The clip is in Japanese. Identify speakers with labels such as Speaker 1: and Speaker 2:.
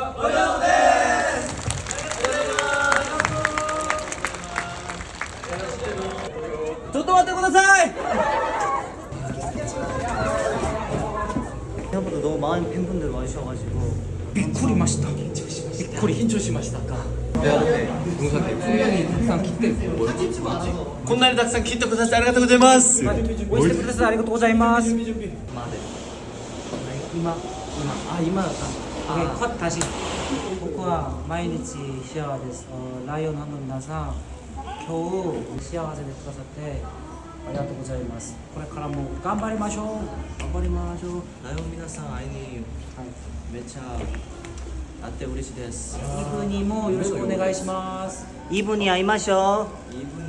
Speaker 1: はおはよ
Speaker 2: うございますちょっと待ってください생각보다 너무 많은 팬분들 와주셔가지고
Speaker 3: びっくりましたびっ
Speaker 2: くり緊張しましたか영상
Speaker 1: 에 분명히 항상 기대 뭐였 지? 콧날
Speaker 2: 닭상 기대 고사시 아리가토 고자이마스 오
Speaker 1: 이시테 프로세스
Speaker 3: 아리가토 고자이마스
Speaker 1: 今
Speaker 3: 今あ今だったんだ 컷 다시僕は毎日幸せです어ライオン하는 나사 겨우幸せでくださってありがとうございますこれからも頑張りましょう
Speaker 2: 頑張りましょう 라이온 미나상 아이니
Speaker 3: はい
Speaker 2: 매차 아떼 우리시 데스 イ
Speaker 3: ブにもよろしくお願いします
Speaker 4: 이분이
Speaker 5: 아이마쇼
Speaker 2: 이분이 아이마쇼